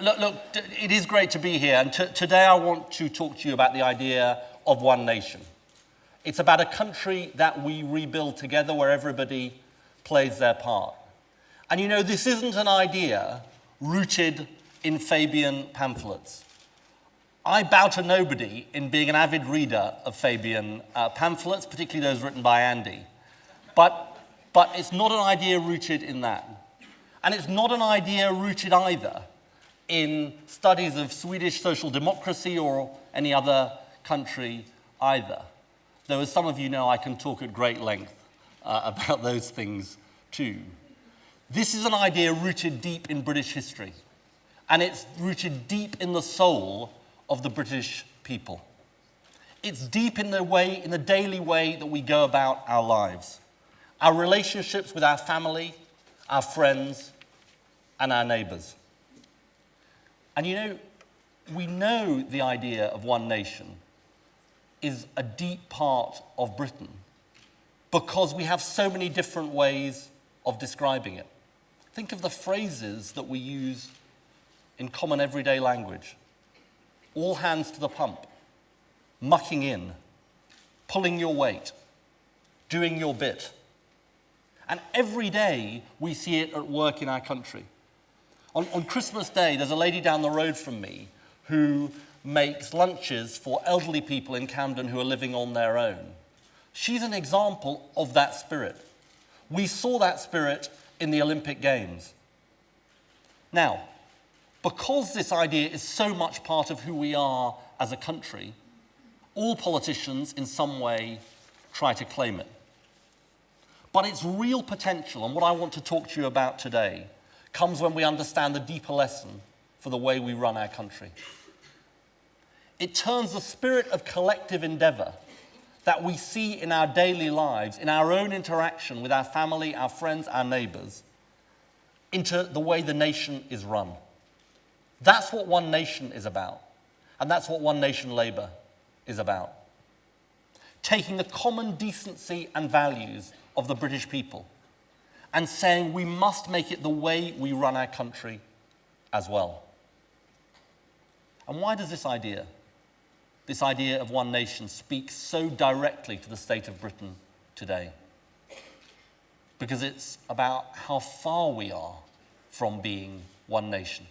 look, look, it is great to be here. And today I want to talk to you about the idea of one nation. It's about a country that we rebuild together where everybody plays their part. And you know, this isn't an idea rooted in Fabian pamphlets. I bow to nobody in being an avid reader of Fabian uh, pamphlets, particularly those written by Andy. But, but it's not an idea rooted in that. And it's not an idea rooted either in studies of Swedish social democracy or any other country either. Though, as some of you know, I can talk at great length uh, about those things too. This is an idea rooted deep in British history, and it's rooted deep in the soul of the British people. It's deep in the way, in the daily way that we go about our lives, our relationships with our family, our friends, and our neighbors. And you know, we know the idea of one nation is a deep part of Britain because we have so many different ways of describing it. Think of the phrases that we use in common everyday language. All hands to the pump, mucking in, pulling your weight, doing your bit. And every day we see it at work in our country. On, on Christmas Day, there's a lady down the road from me who makes lunches for elderly people in Camden who are living on their own. She's an example of that spirit. We saw that spirit in the Olympic Games. Now, because this idea is so much part of who we are as a country, all politicians in some way try to claim it. But its real potential, and what I want to talk to you about today, comes when we understand the deeper lesson for the way we run our country. It turns the spirit of collective endeavor that we see in our daily lives, in our own interaction with our family, our friends, our neighbors, into the way the nation is run. That's what One Nation is about. And that's what One Nation Labour is about. Taking the common decency and values of the British people and saying we must make it the way we run our country as well. And why does this idea, this idea of one nation, speak so directly to the state of Britain today? Because it's about how far we are from being one nation.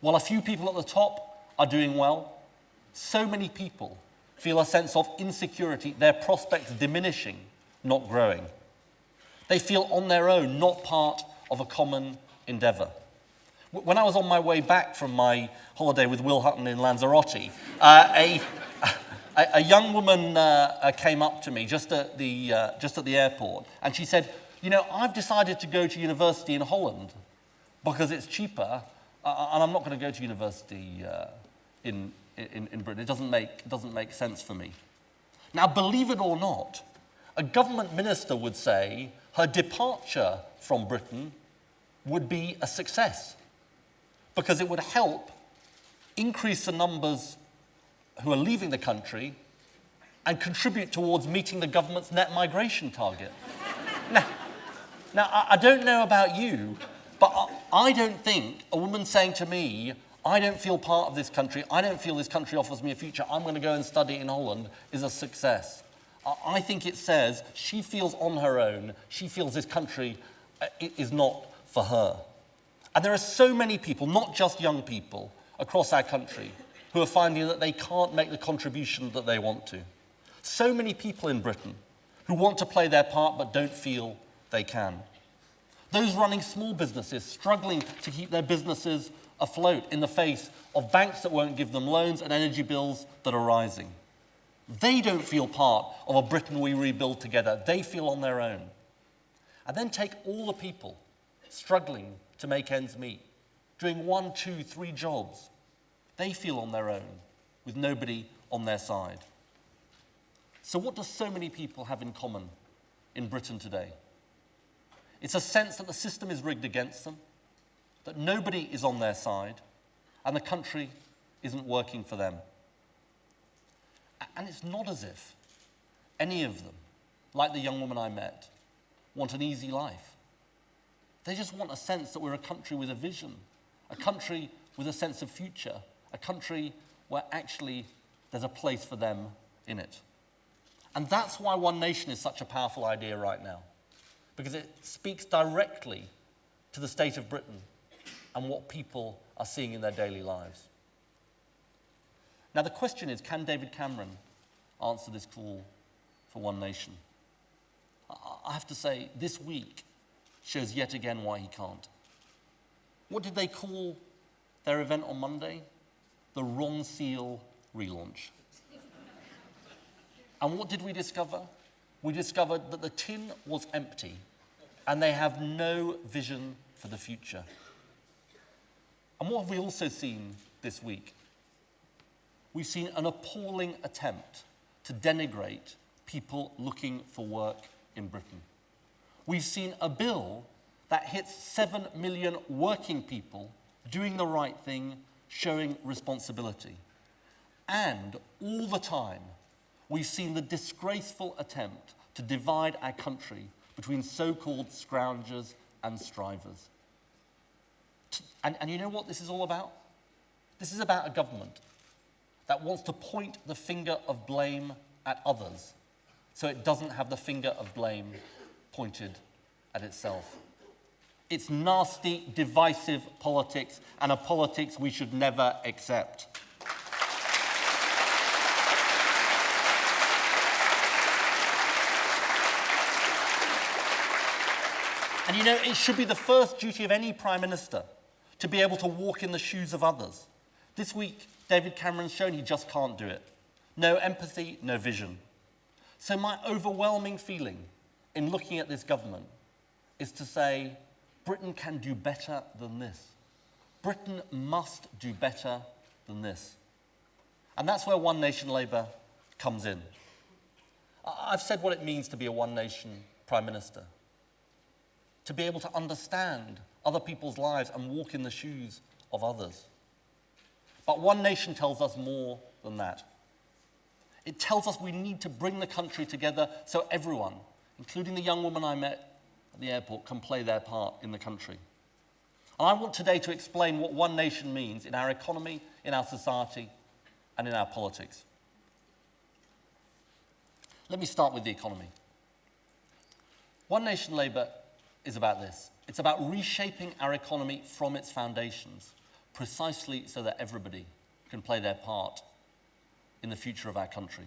While a few people at the top are doing well, so many people feel a sense of insecurity, their prospects diminishing, not growing. They feel on their own, not part of a common endeavour. When I was on my way back from my holiday with Will Hutton in Lanzarote, uh, a, a, a, young woman uh, uh, came up to me just at, the, uh, just at the airport and she said, You know, I've decided to go to university in Holland because it's cheaper uh, and I'm not going to go to university uh, in, in, in Britain. It doesn't, make, it doesn't make sense for me. Now, believe it or not, a government minister would say, her departure from Britain would be a success because it would help increase the numbers who are leaving the country and contribute towards meeting the government's net migration target. now, now, I don't know about you, but I don't think a woman saying to me, I don't feel part of this country, I don't feel this country offers me a future, I'm going to go and study in Holland, is a success. I think it says she feels on her own, she feels this country uh, is not for her. And there are so many people, not just young people, across our country who are finding that they can't make the contribution that they want to. So many people in Britain who want to play their part but don't feel they can. Those running small businesses struggling to keep their businesses afloat in the face of banks that won't give them loans and energy bills that are rising. They don't feel part of a Britain we rebuild together. They feel on their own. And then take all the people struggling to make ends meet, doing one, two, three jobs. They feel on their own with nobody on their side. So, what do so many people have in common in Britain today? It's a sense that the system is rigged against them, that nobody is on their side, and the country isn't working for them. And it's not as if any of them, like the young woman I met, want an easy life. They just want a sense that we're a country with a vision a country with a sense of future, a country where actually there's a place for them in it. And that's why One Nation is such a powerful idea right now, because it speaks directly to the state of Britain and what people are seeing in their daily lives. Now, the question is can David Cameron answer this call for One Nation? I have to say, this week shows yet again why he can't. What did they call their event on Monday? The Ronseal relaunch. And what did we discover? We discovered that the tin was empty and they have no vision for the future. And what have we also seen this week? We've seen an appalling attempt to denigrate people looking for work in Britain. We've seen a bill that hits 7 million working people doing the right thing, showing responsibility. And all the time, we've seen the disgraceful attempt to divide our country between so called scroungers and strivers. And, and you know what this is all about? This is about a government that wants to point the finger of blame at others so it doesn't have the finger of blame pointed at itself. It's nasty, divisive politics and a politics we should never accept. And you know, it should be the first duty of any Prime Minister to be able to walk in the shoes of others. This week, David Cameron's shown he just can't do it. No empathy, no vision. So, my overwhelming feeling in looking at this government is to say Britain can do better than this. Britain must do better than this. And that's where One Nation Labour comes in. I've said what it means to be a One Nation Prime Minister to be able to understand other people's lives and walk in the shoes of others. But One Nation tells us more than that. It tells us we need to bring the country together so everyone, including the young woman I met at the airport, can play their part in the country. And I want today to explain what One Nation means in our economy, in our society, and in our politics. Let me start with the economy. One Nation Labour is about this. It's about reshaping our economy from its foundations, precisely so that everybody can play their part in the future of our country.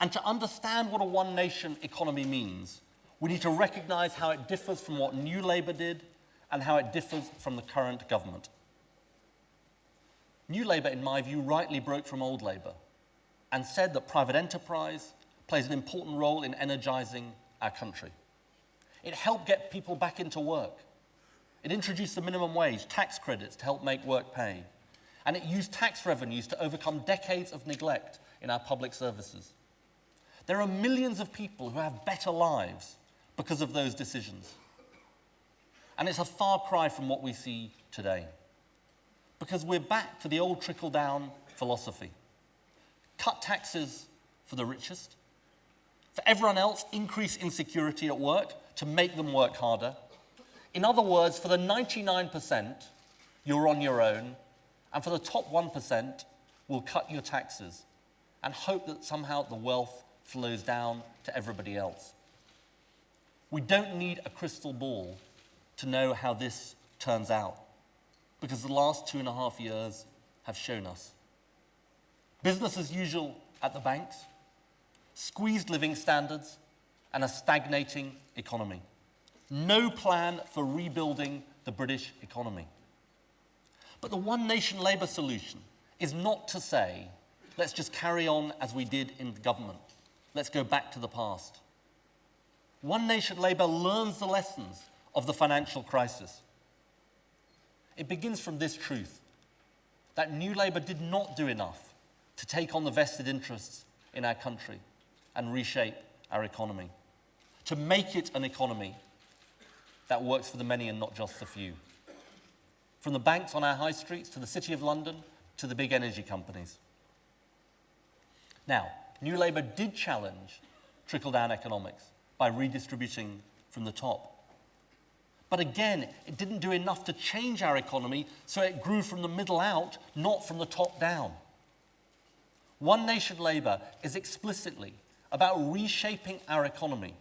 And to understand what a one nation economy means, we need to recognize how it differs from what New Labour did and how it differs from the current government. New Labour, in my view, rightly broke from old Labour and said that private enterprise plays an important role in energising our country. It helped get people back into work. It introduced the minimum wage, tax credits to help make work pay. And it used tax revenues to overcome decades of neglect in our public services. There are millions of people who have better lives because of those decisions. And it's a far cry from what we see today. Because we're back to the old trickle down philosophy cut taxes for the richest, for everyone else, increase insecurity at work, to make them work harder. In other words, for the 99%, you're on your own, and for the top 1%, we'll cut your taxes and hope that somehow the wealth flows down to everybody else. We don't need a crystal ball to know how this turns out, because the last two and a half years have shown us. Business as usual at the banks, squeezed living standards, and a stagnating economy. No plan for rebuilding the British economy. But the One Nation Labour solution is not to say, let's just carry on as we did in the government. Let's go back to the past. One Nation Labour learns the lessons of the financial crisis. It begins from this truth that New Labour did not do enough to take on the vested interests in our country and reshape our economy to make it an economy that works for the many and not just the few. From the banks on our high streets to the City of London to the big energy companies. Now, New Labour did challenge trickle down economics by redistributing from the top. But again, it didn't do enough to change our economy, so it grew from the middle out, not from the top down. One Nation Labour is explicitly about reshaping our economy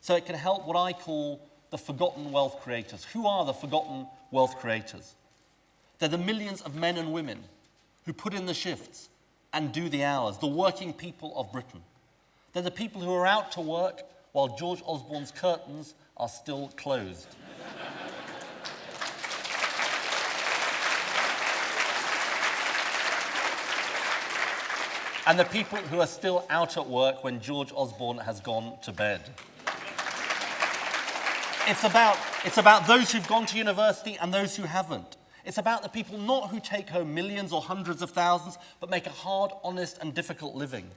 so it can help what I call the forgotten wealth creators. Who are the forgotten wealth creators? They're the millions of men and women who put in the shifts and do the hours, the working people of Britain. They're the people who are out to work while George Osborne's curtains are still closed. and the people who are still out at work when George Osborne has gone to bed. It's about, it's about those who've gone to university and those who haven't. It's about the people not who take home millions or hundreds of thousands, but make a hard, honest, and difficult living.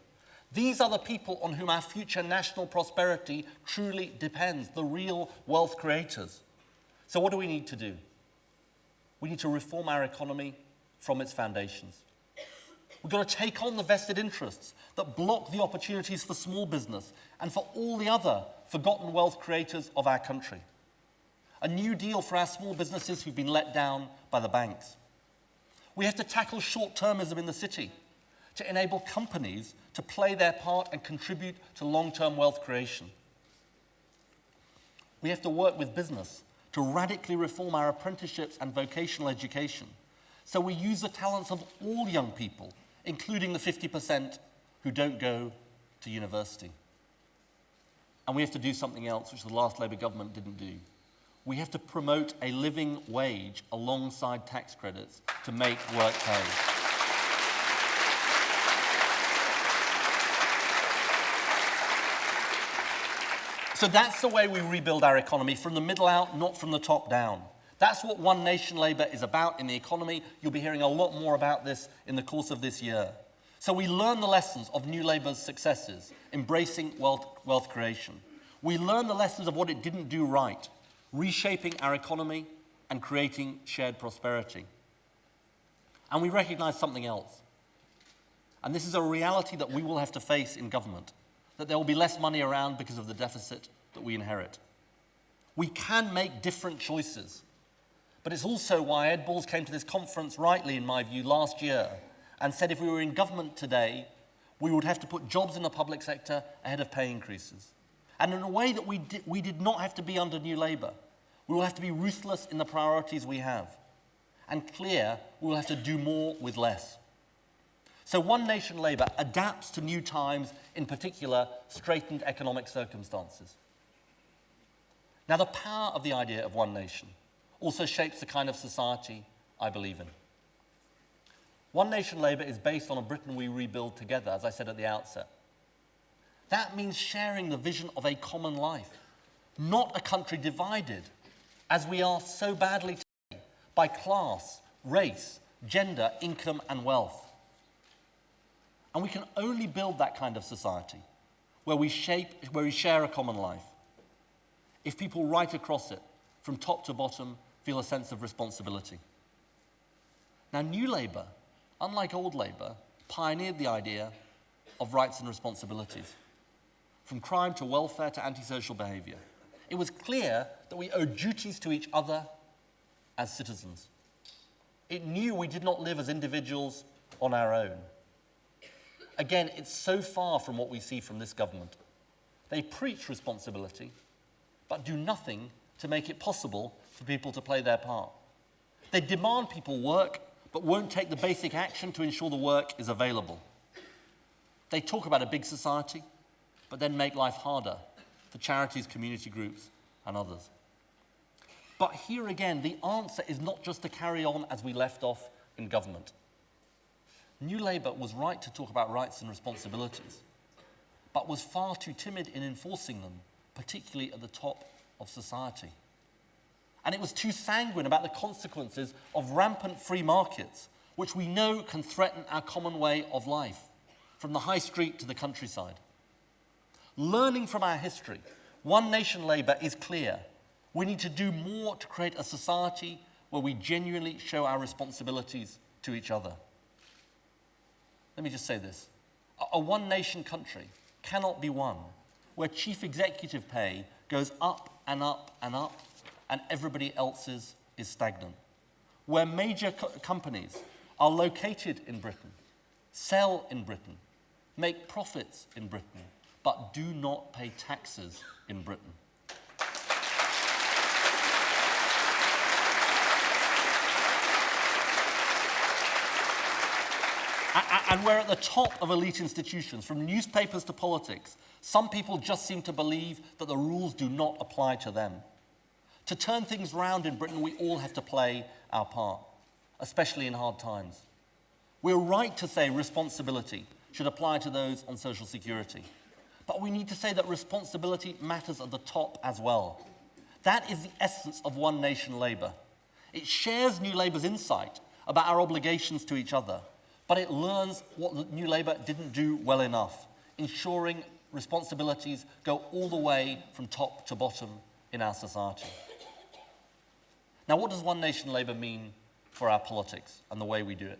These are the people on whom our future national prosperity truly depends, the real wealth creators. So, what do we need to do? We need to reform our economy from its foundations. We've got to take on the vested interests that block the opportunities for small business and for all the other forgotten wealth creators of our country. A new deal for our small businesses who've been let down by the banks. We have to tackle short-termism in the city to enable companies to play their part and contribute to long-term wealth creation. We have to work with business to radically reform our apprenticeships and vocational education so we use the talents of all young people, including the 50% who don't go to university. And we have to do something else, which the last Labour government didn't do. We have to promote a living wage alongside tax credits to make work pay. So that's the way we rebuild our economy, from the middle out, not from the top down. That's what One Nation Labour is about in the economy. You'll be hearing a lot more about this in the course of this year. So we learn the lessons of New Labour's successes, embracing wealth, wealth creation. We learn the lessons of what it didn't do right, reshaping our economy and creating shared prosperity. And we recognize something else. And this is a reality that we will have to face in government, that there will be less money around because of the deficit that we inherit. We can make different choices. But it's also why Ed Balls came to this conference rightly, in my view, last year and said if we were in government today, we would have to put jobs in the public sector ahead of pay increases. And in a way that we, di we did not have to be under New Labour. We will have to be ruthless in the priorities we have. And clear, we will have to do more with less. So One Nation Labour adapts to new times, in particular, straitened economic circumstances. Now, the power of the idea of One Nation also shapes the kind of society I believe in. One Nation Labour is based on a Britain we rebuild together, as I said at the outset. That means sharing the vision of a common life, not a country divided, as we are so badly today, by class, race, gender, income, and wealth. And we can only build that kind of society where we, shape, where we share a common life if people right across it, from top to bottom, feel a sense of responsibility. Now, New Labour unlike old Labour, pioneered the idea of rights and responsibilities, from crime to welfare to antisocial behaviour. It was clear that we owed duties to each other as citizens. It knew we did not live as individuals on our own. Again, it's so far from what we see from this government. They preach responsibility, but do nothing to make it possible for people to play their part. They demand people work but won't take the basic action to ensure the work is available. They talk about a big society, but then make life harder for charities, community groups, and others. But here again, the answer is not just to carry on as we left off in government. New Labour was right to talk about rights and responsibilities, but was far too timid in enforcing them, particularly at the top of society and it was too sanguine about the consequences of rampant free markets, which we know can threaten our common way of life, from the high street to the countryside. Learning from our history, One Nation Labour is clear. We need to do more to create a society where we genuinely show our responsibilities to each other. Let me just say this. A one nation country cannot be one where chief executive pay goes up and up and up and everybody else's is stagnant. Where major co companies are located in Britain, sell in Britain, make profits in Britain, but do not pay taxes in Britain. And we're at the top of elite institutions, from newspapers to politics. Some people just seem to believe that the rules do not apply to them. To turn things round in Britain, we all have to play our part, especially in hard times. We're right to say responsibility should apply to those on social security. But we need to say that responsibility matters at the top as well. That is the essence of One Nation Labour. It shares New Labour's insight about our obligations to each other but it learns what New Labour didn't do well enough, ensuring responsibilities go all the way from top to bottom in our society. Now, what does One Nation Labour mean for our politics and the way we do it?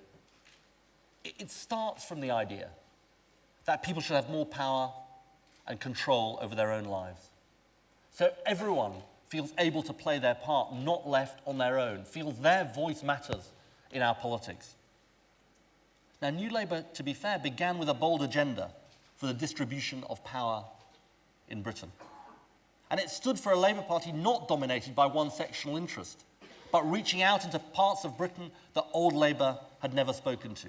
It starts from the idea that people should have more power and control over their own lives. So everyone feels able to play their part, not left on their own, feels their voice matters in our politics. Now, New Labour, to be fair, began with a bold agenda for the distribution of power in Britain. And it stood for a Labour Party not dominated by one sectional interest, but reaching out into parts of Britain that old Labour had never spoken to,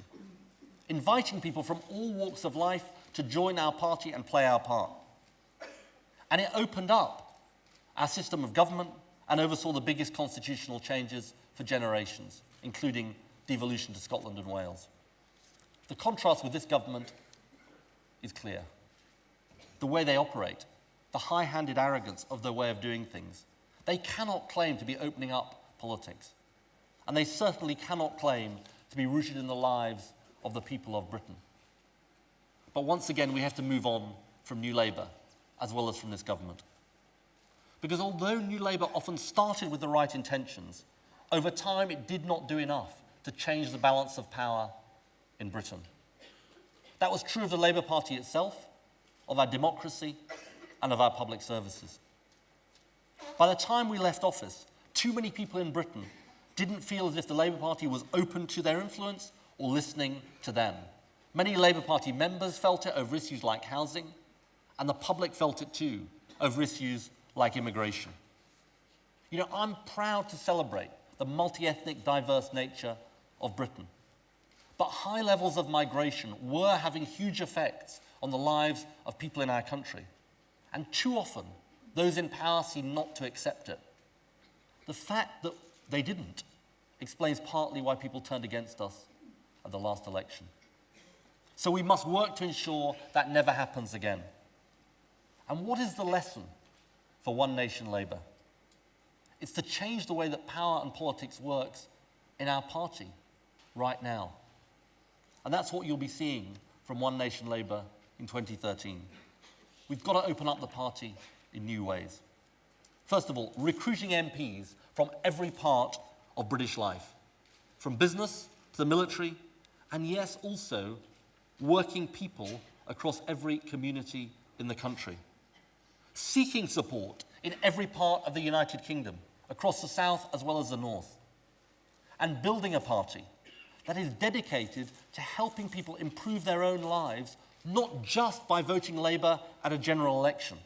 inviting people from all walks of life to join our party and play our part. And it opened up our system of government and oversaw the biggest constitutional changes for generations, including devolution to Scotland and Wales. The contrast with this government is clear. The way they operate, the high-handed arrogance of their way of doing things. They cannot claim to be opening up politics. And they certainly cannot claim to be rooted in the lives of the people of Britain. But once again, we have to move on from New Labour, as well as from this government. Because although New Labour often started with the right intentions, over time it did not do enough to change the balance of power in Britain. That was true of the Labour Party itself, of our democracy, and of our public services. By the time we left office, too many people in Britain didn't feel as if the Labour Party was open to their influence or listening to them. Many Labour Party members felt it over issues like housing, and the public felt it too over issues like immigration. You know, I'm proud to celebrate the multi-ethnic, diverse nature of Britain. But high levels of migration were having huge effects on the lives of people in our country. And too often, those in power seem not to accept it. The fact that they didn't explains partly why people turned against us at the last election. So we must work to ensure that never happens again. And what is the lesson for One Nation Labour? It's to change the way that power and politics works in our party right now. And that's what you'll be seeing from One Nation Labour in 2013. We've got to open up the party in new ways. First of all, recruiting MPs from every part of British life, from business to the military, and yes, also working people across every community in the country. Seeking support in every part of the United Kingdom, across the south as well as the north. And building a party that is dedicated to helping people improve their own lives, not just by voting Labour at a general election.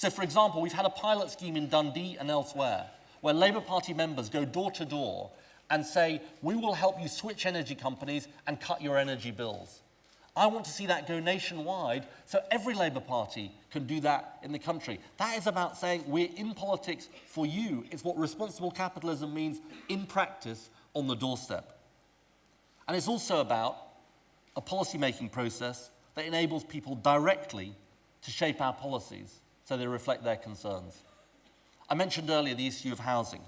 So, for example, we've had a pilot scheme in Dundee and elsewhere where Labour Party members go door to door and say, we will help you switch energy companies and cut your energy bills. I want to see that go nationwide so every Labour Party can do that in the country. That is about saying we're in politics for you. It's what responsible capitalism means in practice on the doorstep. And it's also about a policy-making process that enables people directly to shape our policies so they reflect their concerns. I mentioned earlier the issue of housing.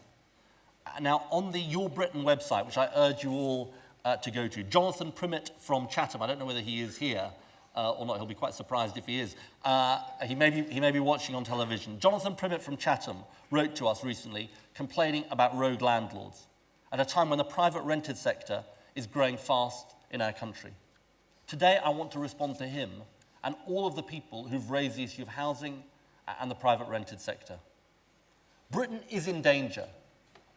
Now, on the Your Britain website, which I urge you all uh, to go to, Jonathan Primmett from Chatham, I don't know whether he is here uh, or not, he'll be quite surprised if he is. Uh, he, may be, he may be watching on television. Jonathan Primmett from Chatham wrote to us recently complaining about rogue landlords at a time when the private rented sector is growing fast in our country. Today, I want to respond to him and all of the people who've raised the issue of housing and the private rented sector. Britain is in danger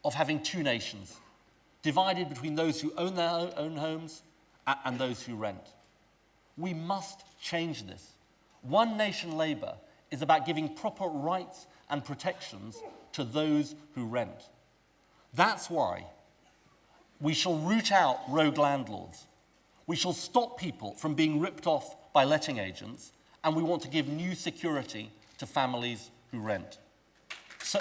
of having two nations, divided between those who own their own homes and those who rent. We must change this. One Nation Labour is about giving proper rights and protections to those who rent. That's why we shall root out rogue landlords. We shall stop people from being ripped off by letting agents, and we want to give new security to families who rent. So,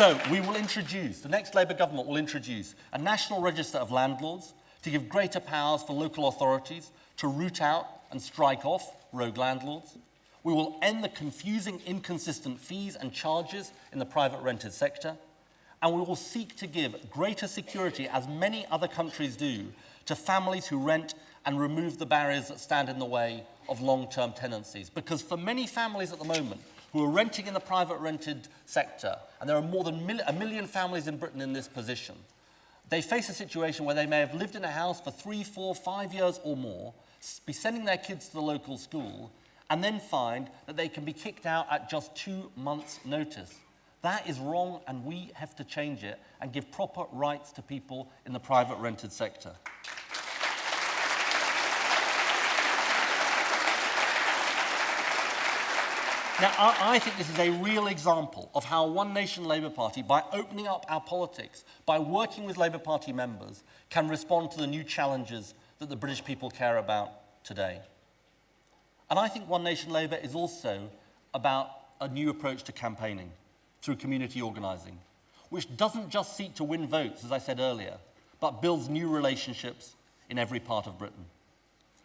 So we will introduce, the next Labour government will introduce a national register of landlords to give greater powers for local authorities to root out and strike off rogue landlords. We will end the confusing, inconsistent fees and charges in the private rented sector. And we will seek to give greater security, as many other countries do, to families who rent and remove the barriers that stand in the way of long-term tenancies. Because for many families at the moment, who are renting in the private rented sector, and there are more than mil a million families in Britain in this position, they face a situation where they may have lived in a house for three, four, five years or more, be sending their kids to the local school, and then find that they can be kicked out at just two months' notice. That is wrong, and we have to change it and give proper rights to people in the private rented sector. Now, I, I, think this is a real example of how One Nation Labour Party, by opening up our politics, by working with Labour Party members, can respond to the new challenges that the British people care about today. And I think One Nation Labour is also about a new approach to campaigning through community organising, which doesn't just seek to win votes, as I said earlier, but builds new relationships in every part of Britain.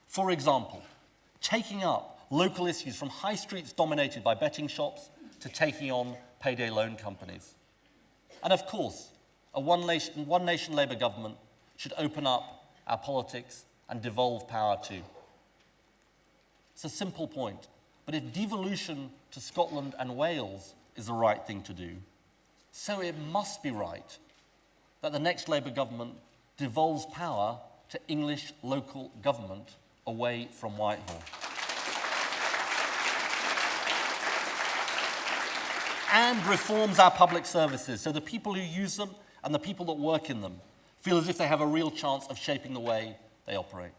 For example, taking up local issues from high streets dominated by betting shops to taking on payday loan companies. And of course, a one nation, one nation Labour government should open up our politics and devolve power too. It's a simple point, but if devolution to Scotland and Wales is the right thing to do, so it must be right that the next Labour government devolves power to English local government away from Whitehall. and reforms our public services so the people who use them and the people that work in them feel as if they have a real chance of shaping the way they operate.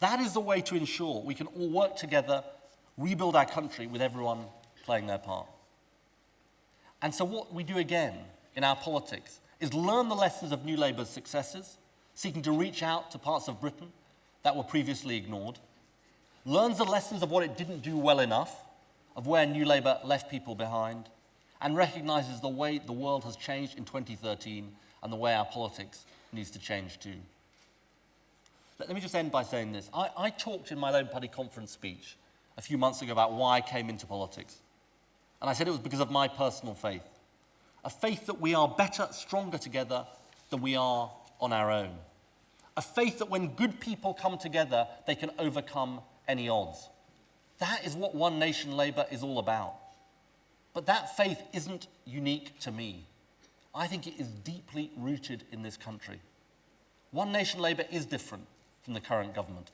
That is the way to ensure we can all work together, rebuild our country with everyone playing their part. And so what we do again in our politics is learn the lessons of New Labour's successes, seeking to reach out to parts of Britain that were previously ignored, learns the lessons of what it didn't do well enough, of where New Labour left people behind, and recognises the way the world has changed in 2013 and the way our politics needs to change too. Let me just end by saying this. I, I talked in my Labour Party conference speech a few months ago about why I came into politics. And I said it was because of my personal faith. A faith that we are better, stronger together than we are on our own. A faith that when good people come together, they can overcome any odds. That is what One Nation Labour is all about. But that faith isn't unique to me. I think it is deeply rooted in this country. One Nation Labour is different from the current government.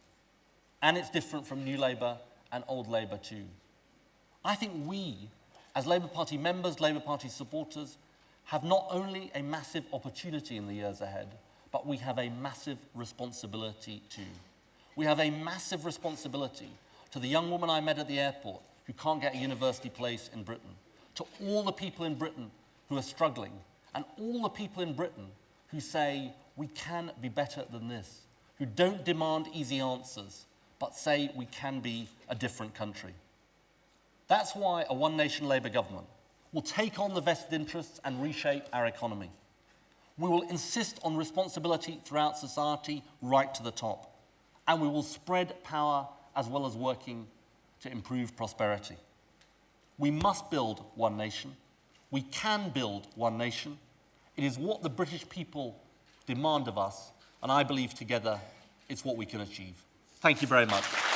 And it's different from New Labour and Old Labour too. I think we, as Labour Party members, Labour Party supporters, have not only a massive opportunity in the years ahead, but we have a massive responsibility too. We have a massive responsibility to the young woman I met at the airport who can't get a university place in Britain, to all the people in Britain who are struggling, and all the people in Britain who say, we can be better than this, who don't demand easy answers, but say we can be a different country. That's why a One Nation Labour government will take on the vested interests and reshape our economy. We will insist on responsibility throughout society right to the top. And we will spread power as well as working to improve prosperity. We must build one nation. We can build one nation. It is what the British people demand of us, and I believe together it's what we can achieve. Thank you very much.